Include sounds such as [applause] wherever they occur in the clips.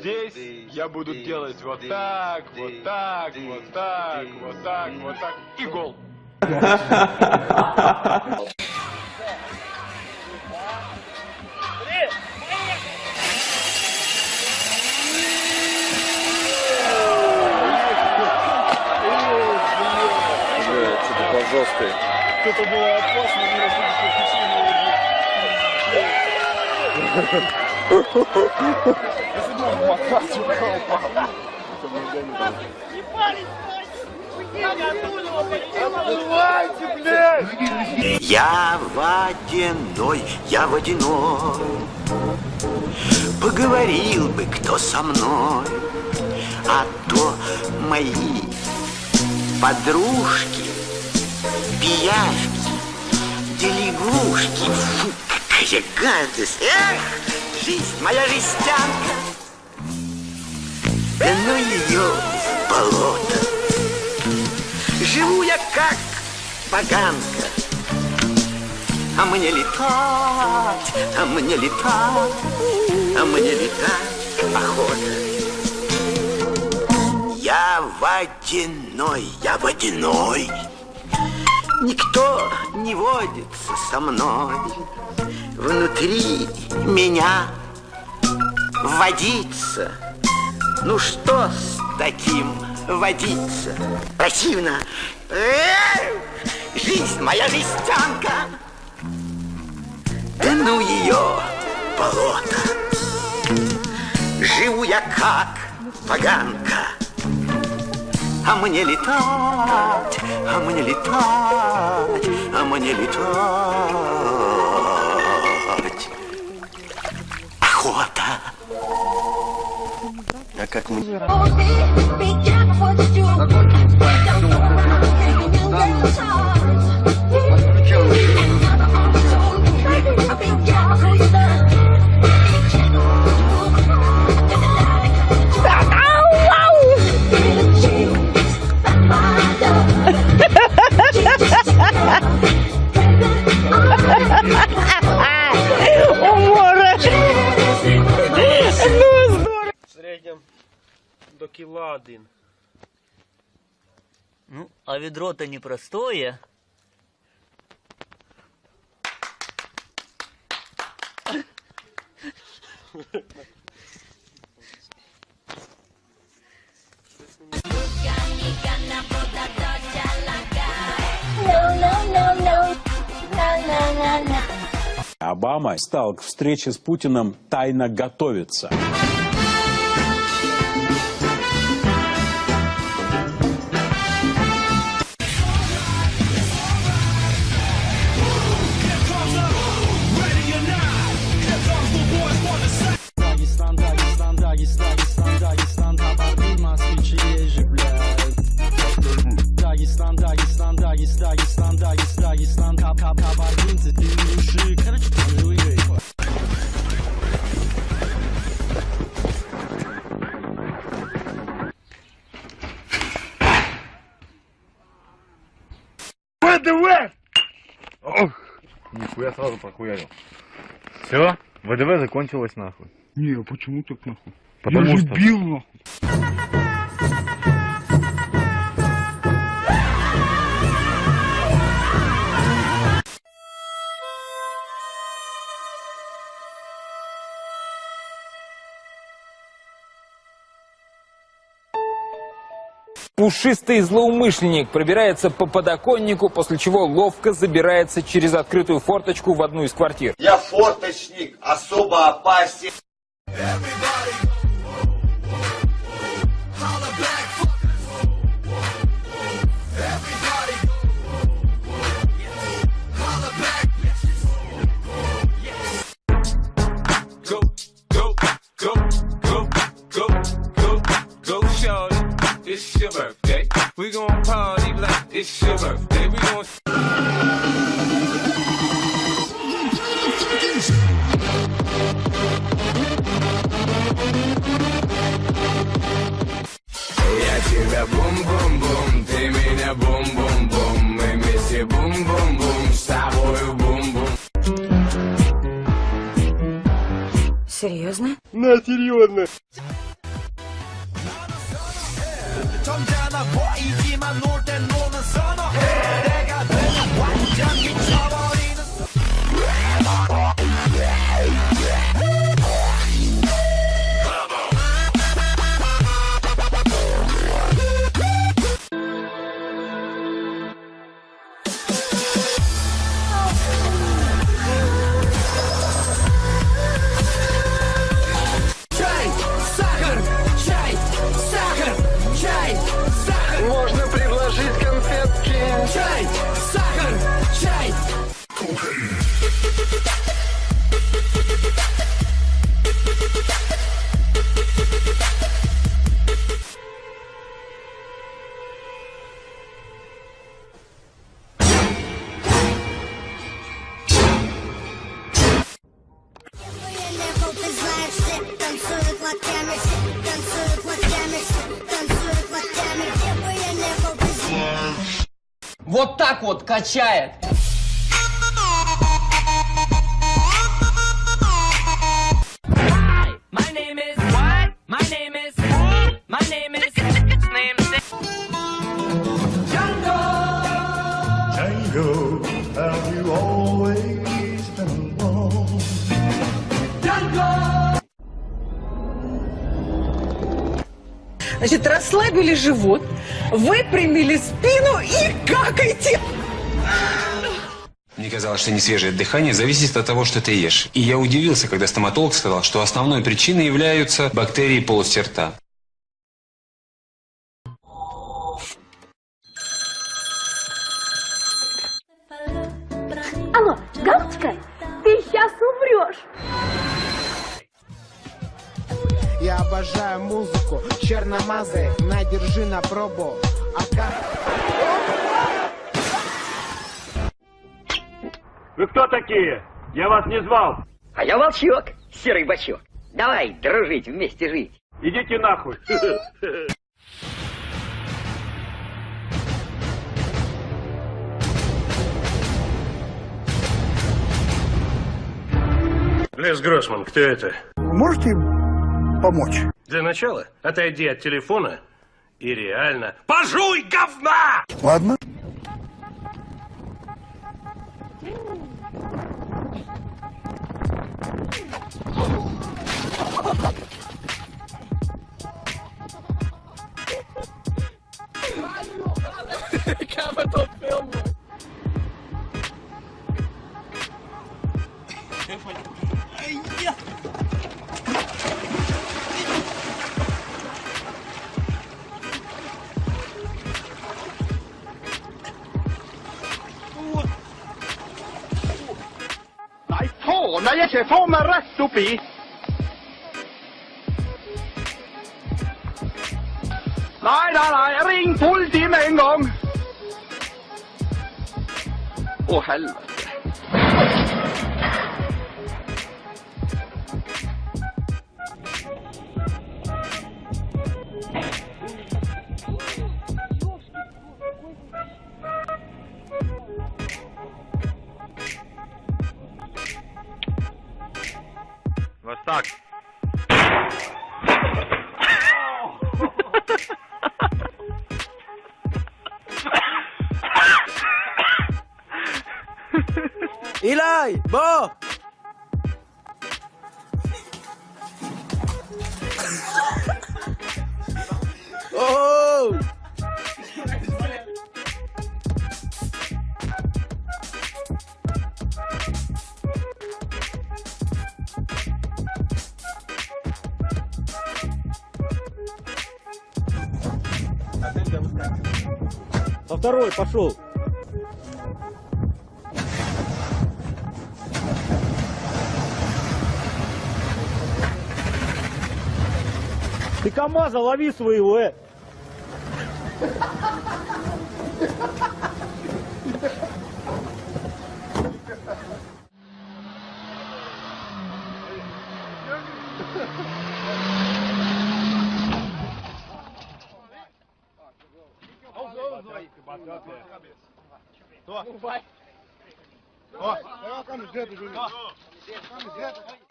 здесь я буду делать вот так, вот так, вот так, вот так, вот так, и гол. Жесткой. Это было опасно, не [laughs] Я водяной, я водяной Поговорил бы кто со мной. А то мои подружки Пияшки, делегушки Фу, какая гадость. Эх, жизнь моя жестянка. Да ну ее в болото. Живу я как поганка. А мне летать, а мне летать А мне летать охота Я водяной, я водяной Никто не водится со мной. Внутри меня водиться Ну что с таким водиться? Противно Жизнь моя жестянка Да ну ее болото Живу я как поганка а мне летать, а мне летать, а мне летать. Охота. А как мы... один. Ну, а ведро-то непростое. Обама стал к встрече с Путиным тайно готовиться. Ох! Нихуя сразу прохуярил. Все? ВДВ закончилось нахуй. Не, а почему так нахуй? Потому я же что- бил нахуй. Пушистый злоумышленник пробирается по подоконнику, после чего ловко забирается через открытую форточку в одну из квартир. Я форточник, особо опасен. Go, it's your birthday. We gon' Я тебя бум-бум-бум, ты меня бум-бум-бум. Мы вместе бум-бум-бум, с тобою бум-бум. Серьезно? На, серьезно. 점잖아 보이지만 놀 Вот так вот качает. Значит, расслабили живот, выпрямили спину и какайте. Мне казалось, что несвежее дыхание зависит от того, что ты ешь. И я удивился, когда стоматолог сказал, что основной причиной являются бактерии полости рта. Алло, Галочка, ты сейчас умрешь. Обожаю музыку, черномазы, надержи на пробу. А как... Вы кто такие? Я вас не звал. А я волчок, серый бачок. Давай дружить, вместе жить. Идите нахуй. Лес Гроссман, кто это? Можете помочь? Для начала отойди от телефона и реально пожуй говна! Ладно. Faen, jeg er ikke faen meg rett oppi. Nei, nei, nei, ring politiet med en gang. Å, helvete. Илай, Бо! Оу! Со второй пошел. Ты КамАЗа лови своего, э!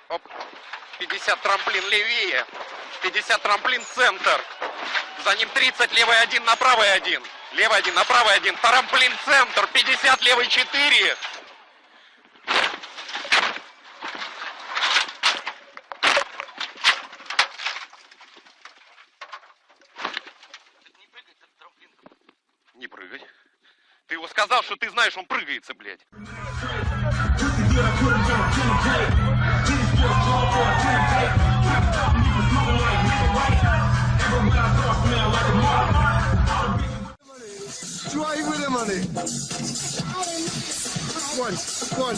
Оп. 50 трамплин левее. 50 трамплин центр. За ним 30, левый один, на правый один. Левый один, на правый один. Тарамплин центр, 50, левый 4. Не прыгай. Ты его сказал, что ты знаешь, он прыгается, блядь. One, one.